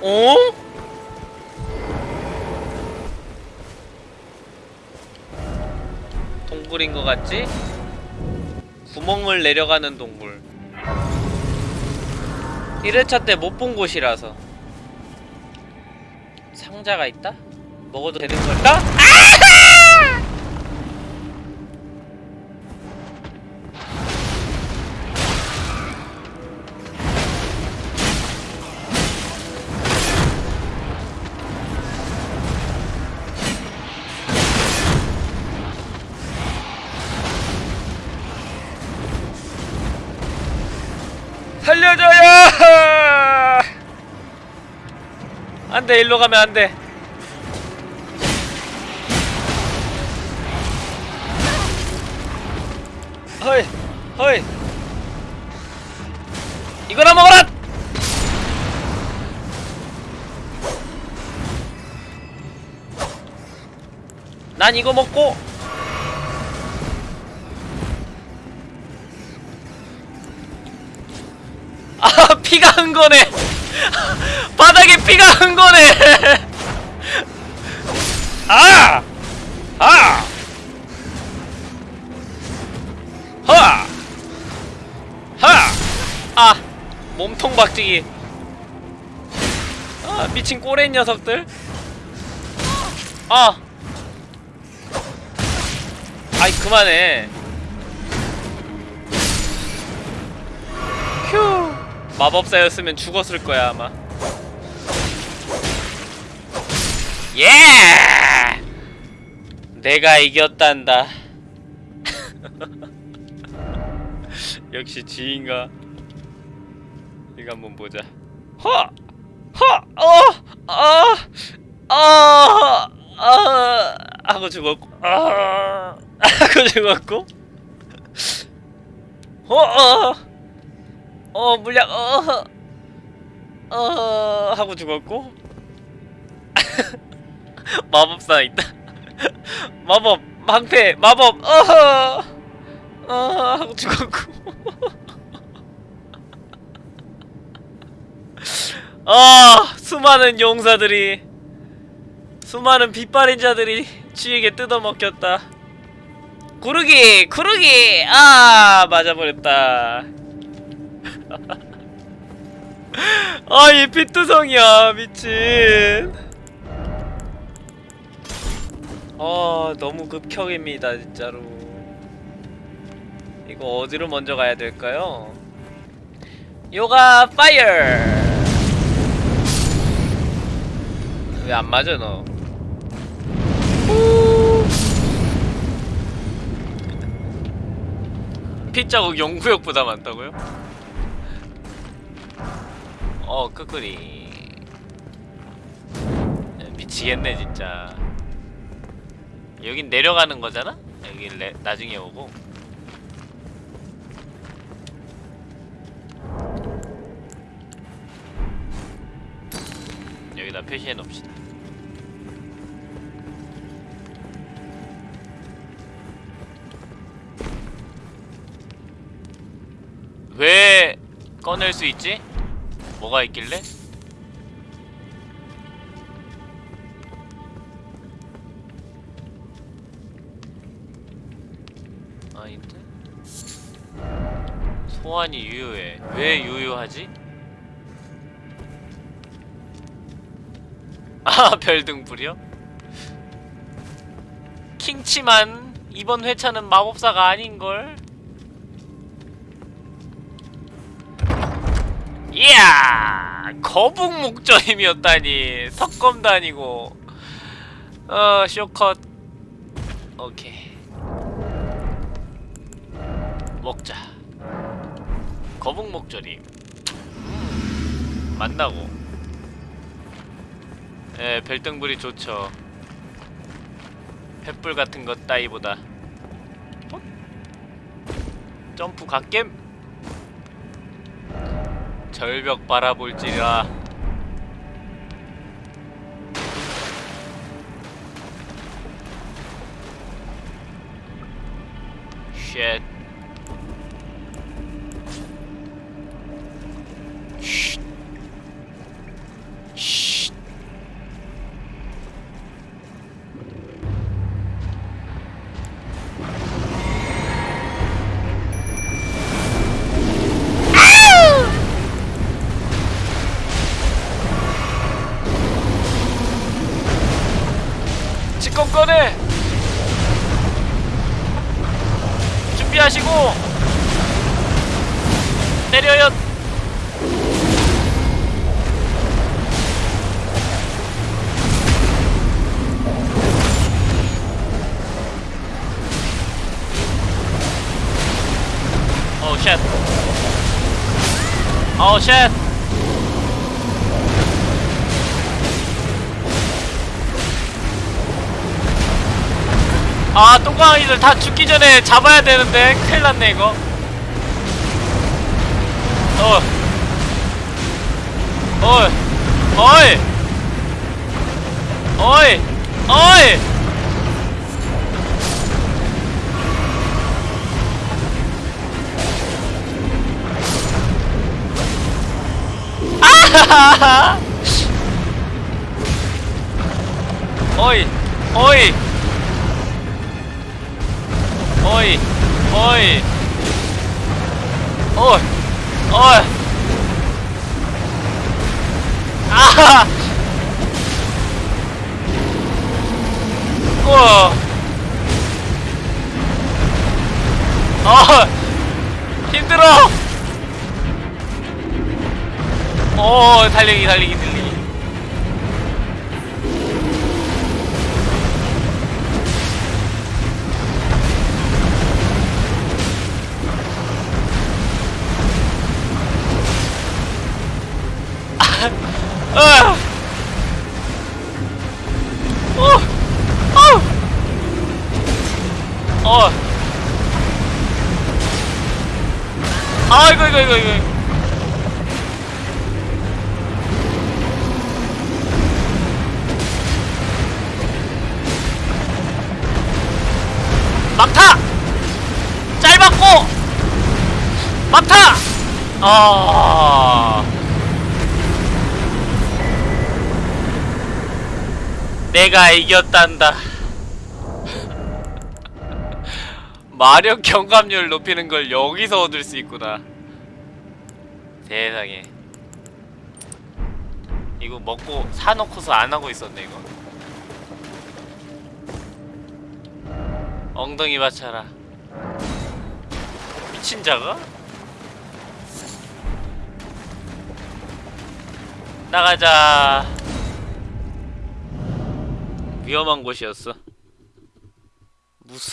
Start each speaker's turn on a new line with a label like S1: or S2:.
S1: 어? 동굴인 것 같지? 구멍을 내려가는 동굴 1회차 때 못 본 곳이라서 상자가 있다? 먹어도 되는 걸까? 살 안돼 일로 가면 안돼. 허이 허이. 이거나 먹어라! 난 이거 먹고. 아 피가 흔 거네 피가 흔 거네 아! 아! 하! 하! 아! 몸통 박치기 아 미친 꼬레인 녀석들 아! 아이 그만해 휴 마법사였으면 죽었을 거야 아마 예! 내가 이겼단다 역시 지인가 이거 한번 보자 허! 허! 어! 아! 아! 아! 하고 죽었고 아! 하고 죽었고 어! 어! 어 물약 어! 어! 하고 죽었고 마법사 있다. 마법 방패 마법 어허! 어 하고 죽었고. 아 수많은 용사들이 수많은 빛바린 자들이 쥐에게 뜯어먹혔다. 구르기 구르기! 아 맞아버렸다. 아이 피투성이야 미친 아 너무 극혐입니다 진짜로. 이거 어디로 먼저 가야 될까요? 요가 파이어! 왜 안 맞아 너? 피자국 영구역보다 많다고요? 어 끄끄리. 미치겠네 진짜 여긴 내려가는 거잖아? 여기 레, 나중에 오고 여기다 표시해 놓읍시다 왜 꺼낼 수 있지? 뭐가 있길래? 아닌데? 소환이 유효해. 왜 유효하지? 아, 별등불이요? 킹치만 이번 회차는 마법사가 아닌걸? 이야! 거북 목전임이었다니. 석검도 아니고. 어, 쇼컷. 오케이. 먹자. 거북. 음, 만나고. 예, 별등불이 좋죠. 횃불 같은 것 따위보다. 어? 점프 갓겜. 절벽 바라볼지라. 쉣. 꺼내 준비하시고 때려요 오 쉣. 오 쉣. 아 똥강아지들 다 죽기 전에 잡아야 되는데 큰일 났네 이거. 어 어이. 어이. 어이. 아하하하 어이. 어이. 어이 어이. 어이. 어이. 아하. 우와. 어 힘들어. 오 달리기 달리기 달리기 아! 어! 어! 어! 아이고 이거 이거 이거 막타! 짧았고! 막타! 아. 내가 이겼단다. 마력 경감률 높이는 걸 여기서 얻을 수 있구나. 세상에. 이거 먹고 사놓고서 안 하고 있었네, 이거. 엉덩이 받쳐라. 미친 자가? 나가자. 위험한 곳이었어. 무서.